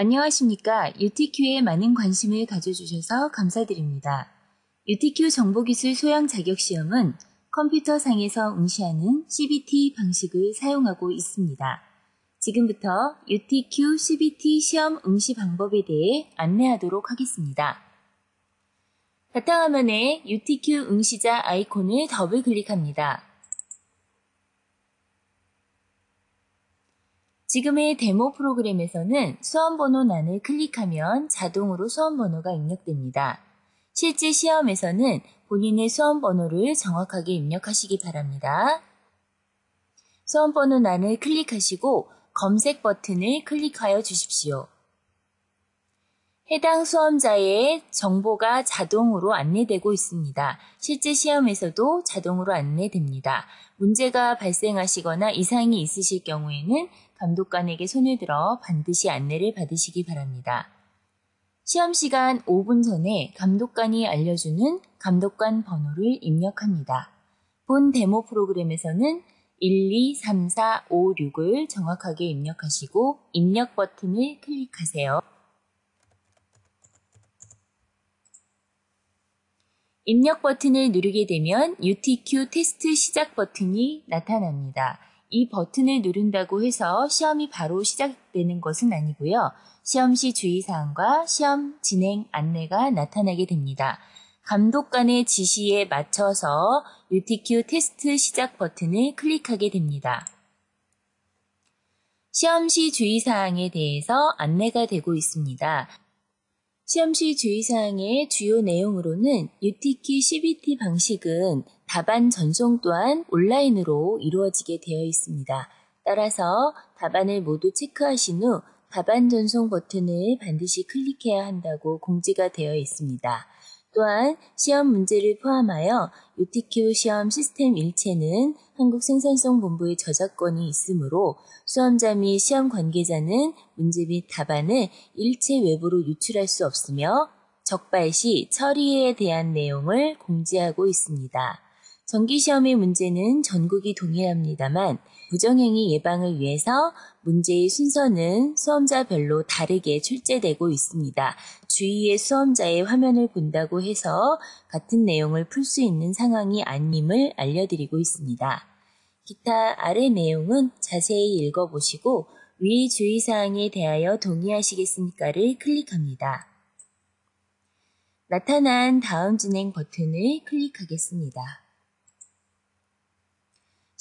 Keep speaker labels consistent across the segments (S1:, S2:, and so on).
S1: 안녕하십니까. UTQ에 많은 관심을 가져주셔서 감사드립니다. UTQ 정보기술 소양 자격시험은 컴퓨터상에서 응시하는 CBT 방식을 사용하고 있습니다. 지금부터 UTQ CBT 시험 응시 방법에 대해 안내하도록 하겠습니다. 바탕화면에 UTQ 응시자 아이콘을 더블 클릭합니다. 지금의 데모 프로그램에서는 수험번호란을 클릭하면 자동으로 수험번호가 입력됩니다. 실제 시험에서는 본인의 수험번호를 정확하게 입력하시기 바랍니다. 수험번호란을 클릭하시고 검색 버튼을 클릭하여 주십시오. 해당 수험자의 정보가 자동으로 안내되고 있습니다. 실제 시험에서도 자동으로 안내됩니다. 문제가 발생하시거나 이상이 있으실 경우에는 감독관에게 손을 들어 반드시 안내를 받으시기 바랍니다. 시험 시간 5분 전에 감독관이 알려주는 감독관 번호를 입력합니다. 본 데모 프로그램에서는 1, 2, 3, 4, 5, 6을 정확하게 입력하시고 입력 버튼을 클릭하세요. 입력 버튼을 누르게 되면 UTQ 테스트 시작 버튼이 나타납니다. 이 버튼을 누른다고 해서 시험이 바로 시작되는 것은 아니고요. 시험 시 주의사항과 시험 진행 안내가 나타나게 됩니다. 감독 관의 지시에 맞춰서 UTQ 테스트 시작 버튼을 클릭하게 됩니다. 시험 시 주의사항에 대해서 안내가 되고 있습니다. 시험 시 주의사항의 주요 내용으로는 UTQ CBT 방식은 답안 전송 또한 온라인으로 이루어지게 되어 있습니다. 따라서 답안을 모두 체크하신 후 답안 전송 버튼을 반드시 클릭해야 한다고 공지가 되어 있습니다. 또한 시험 문제를 포함하여 UTQ 시험 시스템 일체는 한국생산성본부의 저작권이 있으므로 수험자 및 시험 관계자는 문제 및 답안을 일체 외부로 유출할 수 없으며 적발 시 처리에 대한 내용을 공지하고 있습니다. 정기시험의 문제는 전국이 동일합니다만 부정행위 예방을 위해서 문제의 순서는 수험자별로 다르게 출제되고 있습니다. 주위의 수험자의 화면을 본다고 해서 같은 내용을 풀 수 있는 상황이 아님을 알려드리고 있습니다. 기타 아래 내용은 자세히 읽어보시고 위 주의사항에 대하여 동의하시겠습니까를 클릭합니다. 나타난 다음 진행 버튼을 클릭하겠습니다.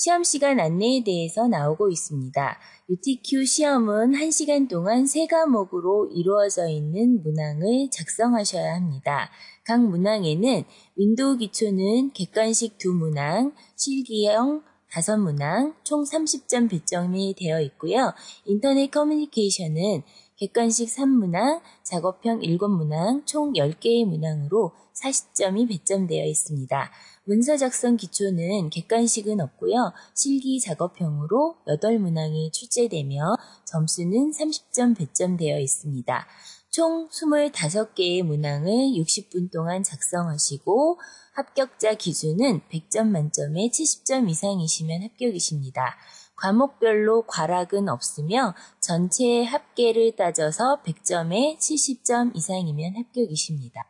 S1: 시험 시간 안내에 대해서 나오고 있습니다. UTQ 시험은 1시간 동안 세 과목으로 이루어져 있는 문항을 작성하셔야 합니다. 각 문항에는 윈도우 기초는 객관식 두 문항, 실기형 다섯 문항, 총 30점 배점이 되어 있고요. 인터넷 커뮤니케이션은 객관식 3문항, 작업형 7문항, 총 10개의 문항으로 40점이 배점되어 있습니다. 문서 작성 기초는 객관식은 없고요. 실기 작업형으로 8문항이 출제되며 점수는 30점 배점되어 있습니다. 총 25개의 문항을 60분 동안 작성하시고 합격자 기준은 100점 만점에 70점 이상이시면 합격이십니다. 과목별로 과락은 없으며 전체 합계를 따져서 100점에 70점 이상이면 합격이십니다.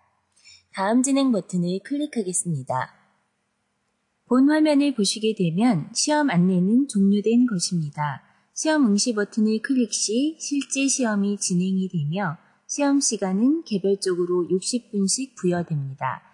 S1: 다음 진행 버튼을 클릭하겠습니다. 본 화면을 보시게 되면 시험 안내는 종료된 것입니다. 시험 응시 버튼을 클릭 시 실제 시험이 진행이 되며 시험 시간은 개별적으로 60분씩 부여됩니다.